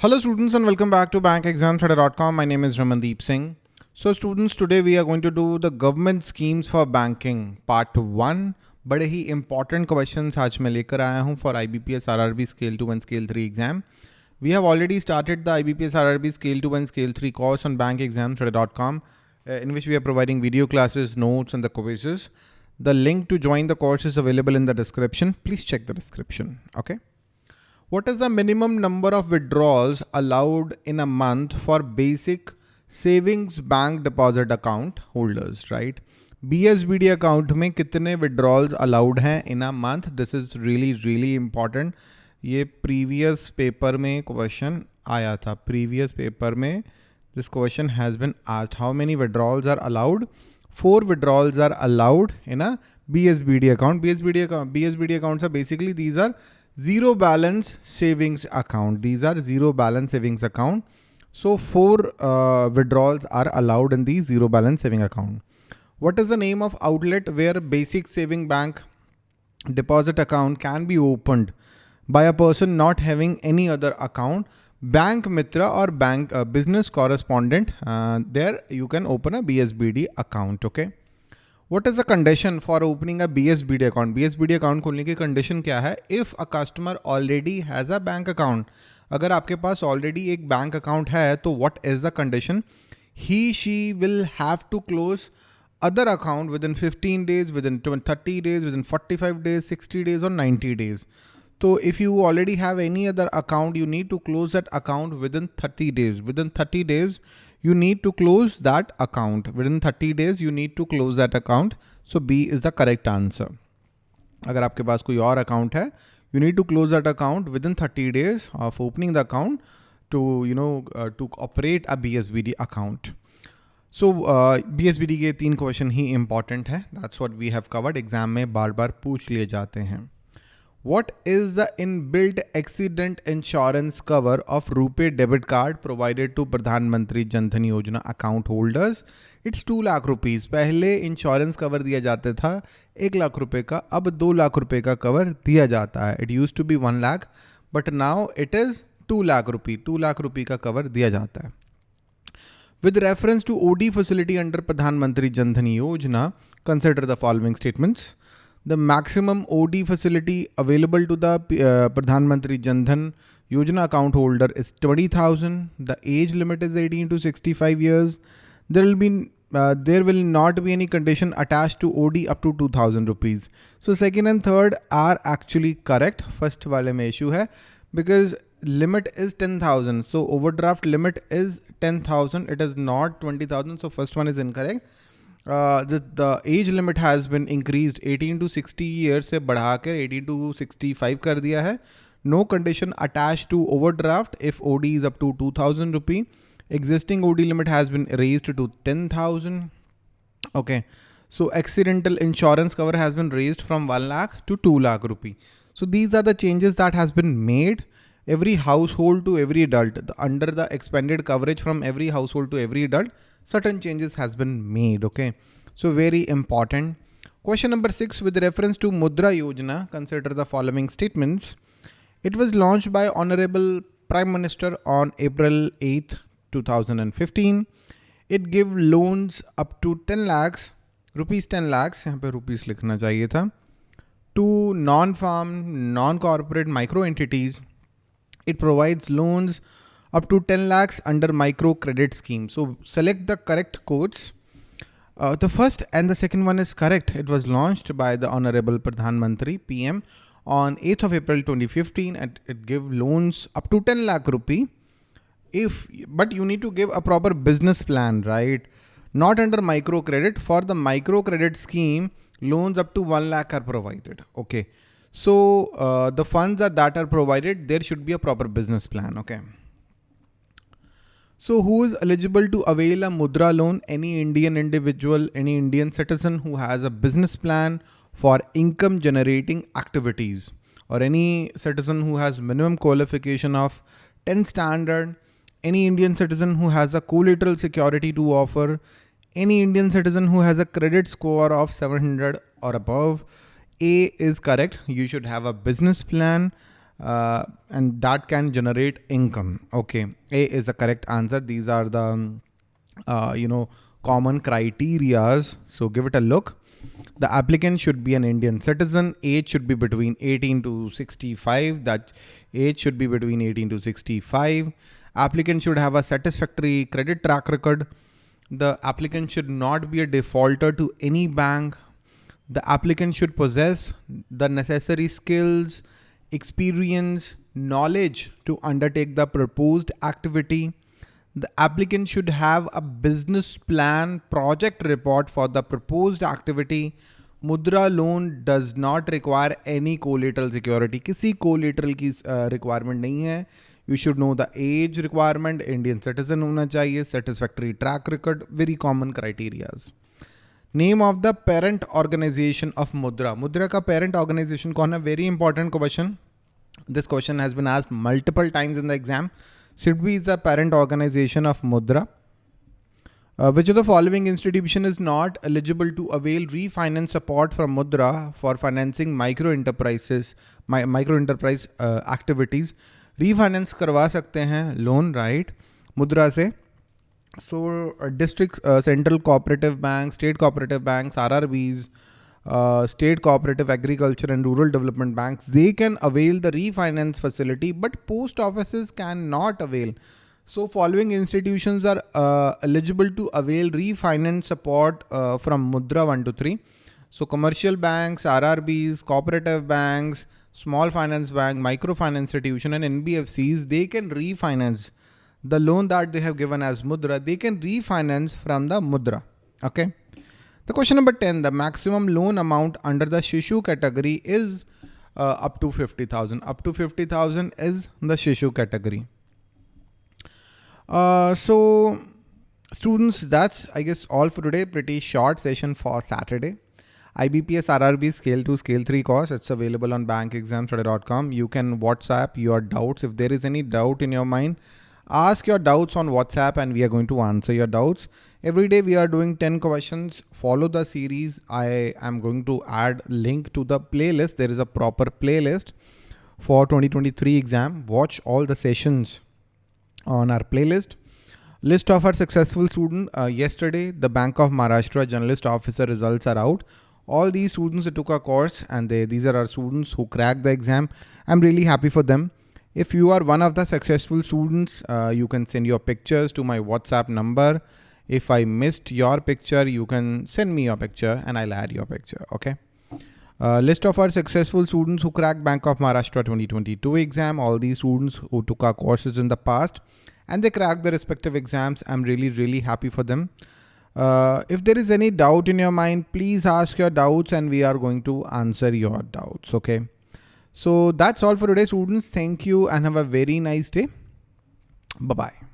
Hello students and welcome back to bankexamstoday.com. My name is Ramandeep Singh. So students, today we are going to do the government schemes for banking part one. बड़े ही important questions आज मैं लेकर for IBPS RRB scale two and scale three exam. We have already started the IBPS RRB scale two and scale three course on bankexamstoday.com, uh, in which we are providing video classes, notes, and the quizzes. The link to join the course is available in the description. Please check the description. Okay. What is the minimum number of withdrawals allowed in a month for basic savings bank deposit account holders, right? BSBD account में कितने withdrawals allowed हैं in a month? This is really really important. ये previous paper में question आया था. Previous paper में this question has been asked. How many withdrawals are allowed? Four withdrawals are allowed in a BSBD account. BSBD account, BSBD accounts are basically these are zero balance savings account. These are zero balance savings account. So four uh, withdrawals are allowed in the zero balance saving account. What is the name of outlet where basic saving bank deposit account can be opened by a person not having any other account? Bank Mitra or bank uh, business correspondent. Uh, there you can open a BSBD account. Okay. What is the condition for opening a B S B D account B S B D account खोलने की condition क्या है? If a customer already has a bank account अगर आपके पास already एक bank account है तो what is the condition he she will have to close other account within fifteen days within thirty days within forty five days sixty days और ninety days तो if you already have any other account you need to close that account within thirty days within thirty days you need to close that account. Within 30 days, you need to close that account. So B is the correct answer. अगर आपके पास कोई और account है you need to close that account within thirty days of opening the account to you no to operate a B S B D account so B S B D के तीन question ही important है that's what we have covered exam में बार बार पूछ लिए जाते हैं what is the in built accident insurance cover of RuPay debit card provided to Pradhan Mantri Jan Dhan Yojana account account it's two lakh rupees पहले insurance cover दिया जाता था, एक लाख रुपए का, अब दो लाख रुपए का कवर दिया जाता है। It use to be one lakh but now it is two lakh rupee two lakh rupee का कवर दिया जाता है। With reference to OD facility under Pradhan Mantri Jan Dhan Yojana consider the following statements the maximum OD facility available to the uh, Pradhan Mantri Jan Dhan Yojana account holder is 20,000. The age limit is 18 to 65 years. There will be uh, there will not be any condition attached to OD up to 2000 rupees. So second and third are actually correct. First wale mein issue hai because limit is 10,000. So overdraft limit is 10,000. It is not 20,000. So first one is incorrect. Uh, the, the age limit has been increased 18 to 60 years से बढ़ाकर 18 to 65 कर दिया है no condition attached to overdraft if OD is up to 2000 rupee existing OD limit has been raised to 10000 okay so accidental insurance cover has been raised from 1 lakh to 2 lakh rupee so these are the changes that has been made every household to every adult the, under the expanded coverage from every household to every adult certain changes has been made. Okay. So very important. Question number six with reference to Mudra Yojana, consider the following statements. It was launched by Honorable Prime Minister on April 8, 2015. It gave loans up to 10 lakhs, rupees 10 lakhs, यहाँ पे rupees लिखना चाहिए था, to non-farm, non-corporate micro entities. It provides loans up to 10 lakhs under micro credit scheme. So select the correct codes. Uh, the first and the second one is correct. It was launched by the Honorable Pradhan Mantri PM on 8th of April 2015 and it give loans up to 10 lakh rupee. If, but you need to give a proper business plan, right? Not under micro credit. For the micro credit scheme, loans up to 1 lakh are provided. Okay. So uh, the funds that are provided, there should be a proper business plan. Okay. So who is eligible to avail a Mudra loan? Any Indian individual, any Indian citizen who has a business plan for income generating activities or any citizen who has minimum qualification of 10 standard, any Indian citizen who has a collateral security to offer, any Indian citizen who has a credit score of 700 or above. A is correct. You should have a business plan uh, and that can generate income. Okay, A is the correct answer. These are the, um, uh, you know, common criterias. So give it a look. The applicant should be an Indian citizen. Age should be between 18 to 65. That age should be between 18 to 65. Applicant should have a satisfactory credit track record. The applicant should not be a defaulter to any bank. The applicant should possess the necessary skills, experience, knowledge to undertake the proposed activity. The applicant should have a business plan project report for the proposed activity. Mudra loan does not require any collateral security. किसी collateral की uh, requirement नहीं है. You should know the age requirement, Indian citizen होना चाहिए, satisfactory track record, very common criterias. Name of the parent organization of Mudra. Mudra का parent organization कौन है? Very important question. This question has been asked multiple times in the exam. SIDBI is the parent organization of Mudra. Uh, which of the following institution is not eligible to avail refinance support from Mudra for financing micro enterprises, my, micro enterprise uh, activities? Refinance करवा सकते हैं loan right मुद्रा से सो district central cooperative bank state cooperative banks uh, state cooperative agriculture and rural development banks, they can avail the refinance facility, but post offices cannot avail. So following institutions are uh, eligible to avail refinance support uh, from Mudra 1 to 3. So commercial banks, RRBs, cooperative banks, small finance bank, microfinance institution and NBFCs, they can refinance the loan that they have given as Mudra. They can refinance from the Mudra. Okay. The question number 10, the maximum loan amount under the Shishu category is uh, up to 50,000. Up to 50,000 is the Shishu category. Uh, so students, that's I guess all for today. Pretty short session for Saturday. IBPS RRB Scale 2 Scale 3 course. It's available on bankexamstoday.com. You can WhatsApp your doubts. If there is any doubt in your mind, ask your doubts on WhatsApp and we are going to answer your doubts. Every day we are doing 10 questions. Follow the series. I am going to add link to the playlist. There is a proper playlist for 2023 exam. Watch all the sessions on our playlist. List of our successful student. Uh, yesterday, the Bank of Maharashtra Generalist Officer results are out all these students took a course and they, these are our students who cracked the exam. I'm really happy for them. If you are one of the successful students, uh, you can send your pictures to my WhatsApp number. If I missed your picture, you can send me your picture and I'll add your picture. Okay. Uh, list of our successful students who cracked Bank of Maharashtra 2022 exam. All these students who took our courses in the past and they cracked the respective exams. I'm really, really happy for them. Uh, if there is any doubt in your mind, please ask your doubts and we are going to answer your doubts. Okay. So that's all for today, students. Thank you and have a very nice day. Bye-bye.